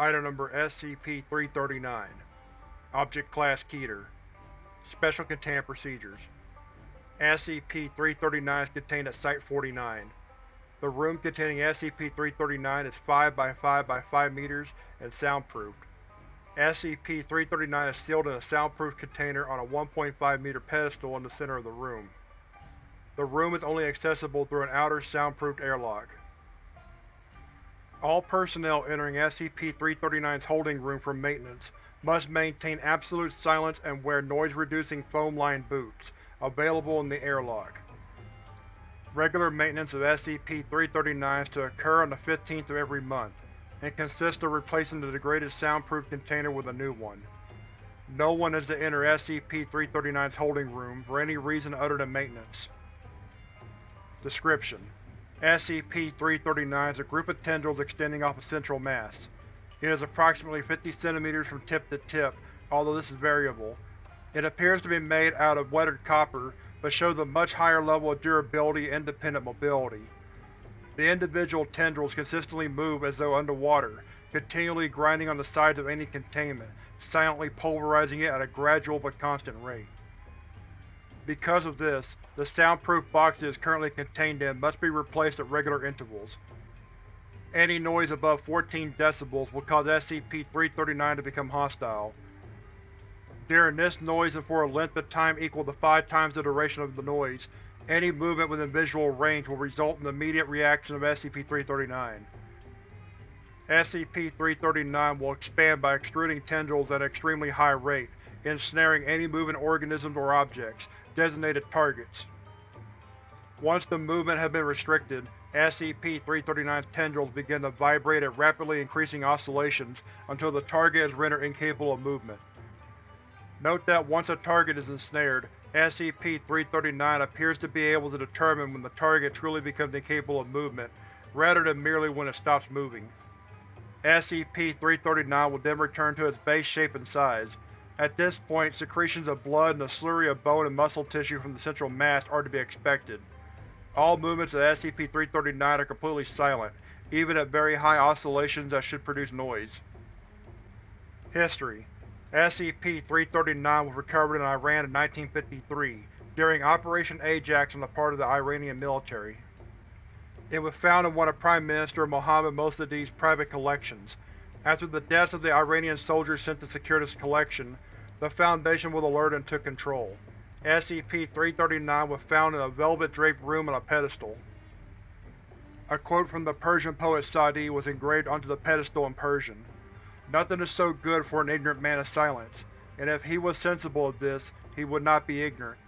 Item Number SCP-339 Object Class Keter Special Containment Procedures SCP-339 is contained at Site-49. The room containing SCP-339 is 5 by 5 by 5 meters and soundproofed. SCP-339 is sealed in a soundproof container on a 1.5 meter pedestal in the center of the room. The room is only accessible through an outer soundproofed airlock. All personnel entering SCP-339's holding room for maintenance must maintain absolute silence and wear noise-reducing foam-lined boots, available in the airlock. Regular maintenance of SCP-339 is to occur on the 15th of every month, and consists of replacing the degraded soundproof container with a new one. No one is to enter SCP-339's holding room for any reason other than maintenance. Description: SCP-339 is a group of tendrils extending off a central mass. It is approximately 50 cm from tip to tip, although this is variable. It appears to be made out of weathered copper, but shows a much higher level of durability and independent mobility. The individual tendrils consistently move as though underwater, continually grinding on the sides of any containment, silently pulverizing it at a gradual but constant rate. Because of this, the soundproof box it is currently contained in must be replaced at regular intervals. Any noise above 14 decibels will cause SCP-339 to become hostile. During this noise and for a length of time equal to five times the duration of the noise, any movement within visual range will result in the immediate reaction of SCP-339. SCP-339 will expand by extruding tendrils at an extremely high rate, ensnaring any moving organisms or objects, designated targets. Once the movement has been restricted, SCP-339's tendrils begin to vibrate at rapidly increasing oscillations until the target is rendered incapable of movement. Note that once a target is ensnared, SCP-339 appears to be able to determine when the target truly becomes incapable of movement, rather than merely when it stops moving. SCP-339 will then return to its base shape and size, at this point, secretions of blood and a slurry of bone and muscle tissue from the central mass are to be expected. All movements of SCP-339 are completely silent, even at very high oscillations that should produce noise. History SCP-339 was recovered in Iran in 1953, during Operation Ajax on the part of the Iranian military. It was found in one of Prime Minister Mohammad Mossadegh's private collections. After the deaths of the Iranian soldiers sent to secure this collection, the Foundation was alerted and took control. SCP-339 was found in a velvet-draped room on a pedestal. A quote from the Persian poet Sa'di was engraved onto the pedestal in Persian. Nothing is so good for an ignorant man as silence, and if he was sensible of this, he would not be ignorant.